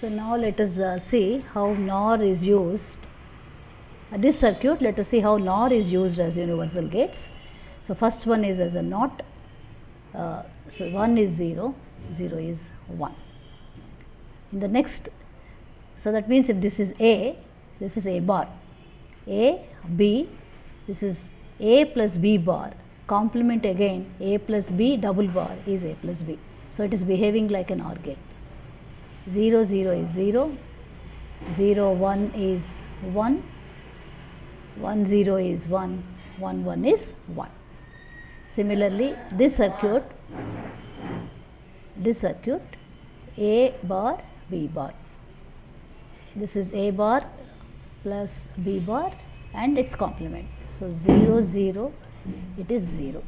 So now let us uh, see how NOR is used. Uh, this circuit, let us see how NOR is used as universal gates. So first one is as a NOT. Uh, so 1 is 0, 0 is 1. In the next, so that means if this is A, this is A bar. A, B, this is A plus B bar. Complement again A plus B double bar is A plus B. So it is behaving like an OR gate. 0 0 is 0, 0 1 is 1, 1 0 is 1, 1 1 is 1. Similarly, this circuit, this circuit A bar B bar. This is A bar plus B bar and its complement. So 0 0 it is 0.